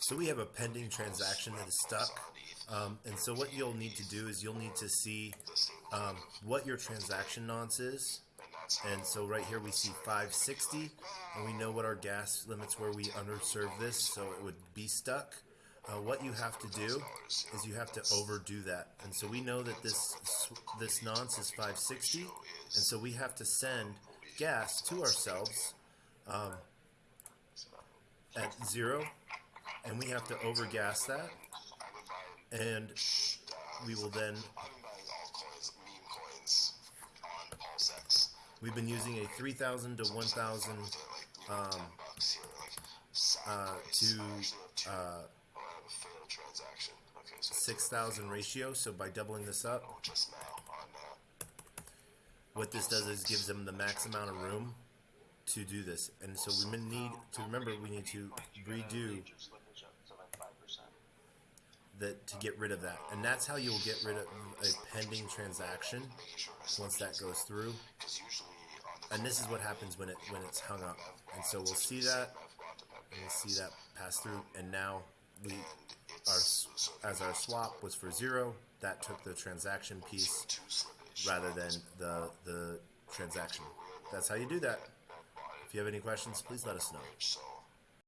So we have a pending transaction that is stuck. Um, and so what you'll need to do is you'll need to see um, what your transaction nonce is. And so right here we see 560, and we know what our gas limits were. We underserved this, so it would be stuck. Uh, what you have to do is you have to overdo that. And so we know that this this nonce is 560, and so we have to send gas to ourselves um, at zero, and we have to overgas that, and we will then. We've been using a 3,000 to 1,000 um, uh, to uh, 6,000 ratio. So by doubling this up, what this does is gives them the max amount of room to do this. And so we need to remember we need to redo that to get rid of that. And that's how you'll get rid of a pending transaction once that goes through. And this is what happens when it when it's hung up. And so we'll see that and we'll see that pass through and now we our as our swap was for zero, that took the transaction piece rather than the the transaction. That's how you do that. If you have any questions, please let us know.